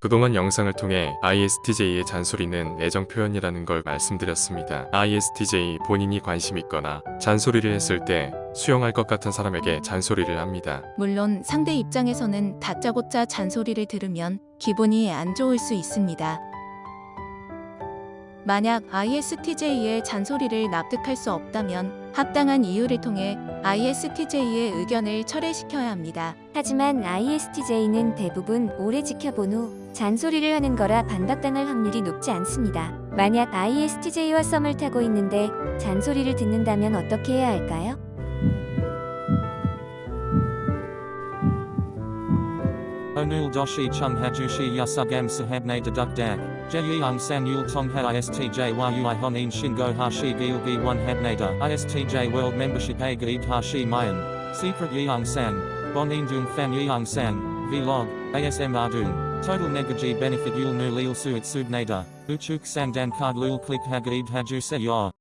그동안 영상을 통해 ISTJ의 잔소리는 애정 표현이라는 걸 말씀드렸습니다. ISTJ 본인이 관심 있거나 잔소리를 했을 때 수용할 것 같은 사람에게 잔소리를 합니다. 물론 상대 입장에서는 다짜고짜 잔소리를 들으면 기분이 안 좋을 수 있습니다. 만약 ISTJ의 잔소리를 납득할 수 없다면 합당한 이유를 통해 ISTJ의 의견을 철회시켜야 합니다. 하지만 ISTJ는 대부분 오래 지켜본 후 잔소리를 하는 거라 반박당할 확률이 높지 않습니다. 만약 ISTJ와 썸을 타고 있는데 잔소리를 듣는다면 어떻게 해야 할까요? Onul doshi chung hajushi yasugam sahabne deduk dak. Jeyung san yul tong ha istj yui honin shingo hashi gilgi one habnada. Istj world membership a hashi mayan. Secret yeung san. Bonin dung fan yeung san. Vlog. ASM ardung. Total negaji benefit yul nu lil suit subnada. Uchuk sang dan card lul click hagaid haju se yor.